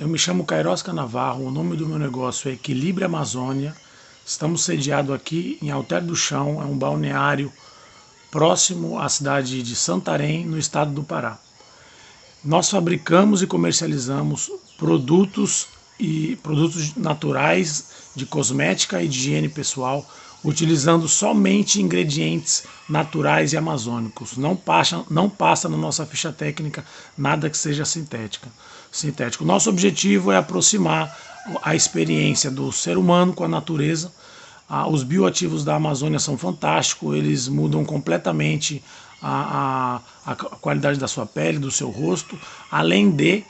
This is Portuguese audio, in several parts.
Eu me chamo Cairosca Navarro, o nome do meu negócio é Equilíbrio Amazônia. Estamos sediados aqui em Alter do Chão, é um balneário próximo à cidade de Santarém, no estado do Pará. Nós fabricamos e comercializamos produtos e produtos naturais de cosmética e de higiene pessoal, utilizando somente ingredientes naturais e amazônicos. Não passa, não passa na nossa ficha técnica nada que seja sintética sintético. Nosso objetivo é aproximar a experiência do ser humano com a natureza. Ah, os bioativos da Amazônia são fantásticos, eles mudam completamente a, a, a qualidade da sua pele, do seu rosto, além de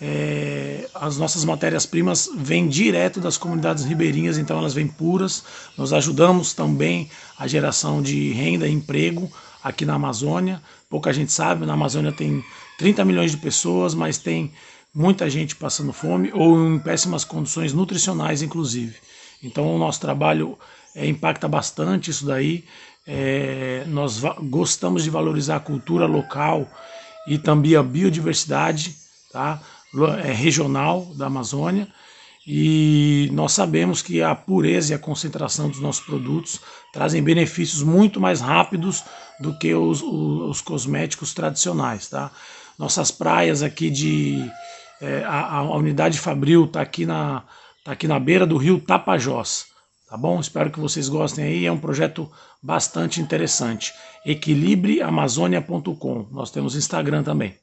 é, as nossas matérias-primas vêm direto das comunidades ribeirinhas, então elas vêm puras. Nós ajudamos também a geração de renda e emprego aqui na Amazônia. Pouca gente sabe, na Amazônia tem 30 milhões de pessoas, mas tem muita gente passando fome ou em péssimas condições nutricionais, inclusive. Então o nosso trabalho é, impacta bastante isso daí. É, nós gostamos de valorizar a cultura local e também a biodiversidade tá? É, regional da Amazônia. E nós sabemos que a pureza e a concentração dos nossos produtos trazem benefícios muito mais rápidos do que os, os, os cosméticos tradicionais. Tá? Nossas praias aqui de, é, a, a, unidade Fabril está aqui, na, tá aqui na beira do rio Tapajós. Tá bom? Espero que vocês gostem aí. É um projeto bastante interessante. Equilibreamazônia.com. Nós temos Instagram também.